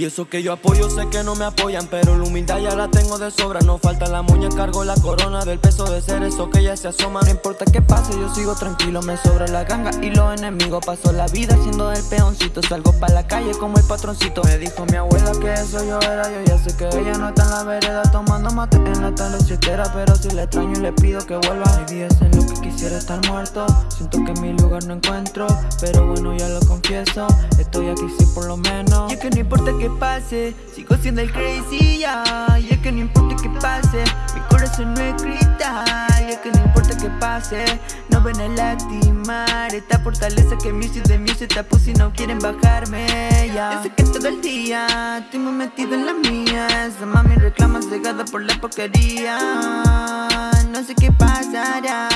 Y eso que yo apoyo sé que no me apoyan Pero la humildad ya la tengo de sobra. No falta la muña, cargo la corona Del peso de ser eso que ya se asoma. No importa qué pase, yo sigo tranquilo Me sobra la ganga y los enemigos. Paso la vida siendo el peoncito Salgo pa' la calle como el patroncito. Me dijo mi abuela que eso yo era Yo ya sé que ella no está en la vereda Tomando mate en la talochetera Pero si le extraño y le pido que vuelva Hay días en los que quisiera estar muerto. Siento que mi lugar no encuentro Pero bueno ya lo confieso. Estoy aquí sí por lo menos. Y que no importa que Sigo siendo el crazy ya Y es que no importa que pase. Mi corazón no es cristal Y es que no importa que pase. No ven a lastimar Esta fortaleza que me hice de mí se tapó si no quieren bajarme ya. Yo sé que todo el día Estoy muy metido en la mía Esa mami reclama cegada por la porquería. No sé qué pasará.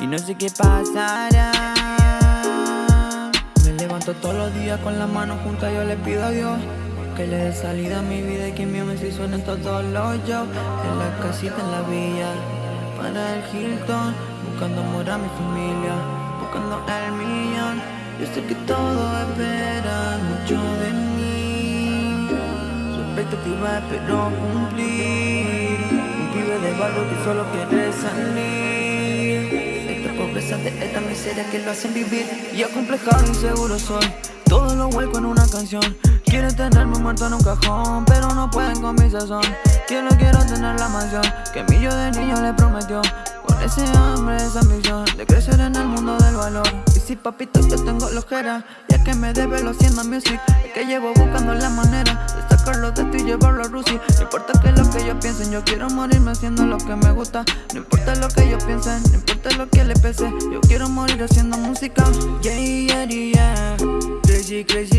Y no sé qué pasará todos los días con las manos juntas yo le pido a Dios Que le dé salida a mi vida y que mi me si suenen todos los yo En la casita, en la villa, para el Hilton Buscando amor a mi familia, buscando el millón. Yo sé que todo espera mucho de mí Su expectativa espero cumplir Un pibe de barrio que solo quiere salir miseria que lo hacen vivir Y acomplejado inseguro soy Todo lo vuelco en una canción. Quieren tenerme muerto en un cajón Pero no pueden con mi sazón. Quiero, quiero tener la mansión Que mi yo de niño le prometió. Con ese hambre, esa ambición De crecer en el mundo del valor. Y si papito yo tengo la ojera Ya que me debe lo haciendo music Es que llevo buscando la manera sacarlo de ti y llevarlo a Rusia. No importa que lo que yo piensen Yo quiero morirme haciendo lo que me gusta. No importa lo que yo piensen No importa lo que le pese Yo quiero morir haciendo música. Yeah, yeah, yeah. Crazy, crazy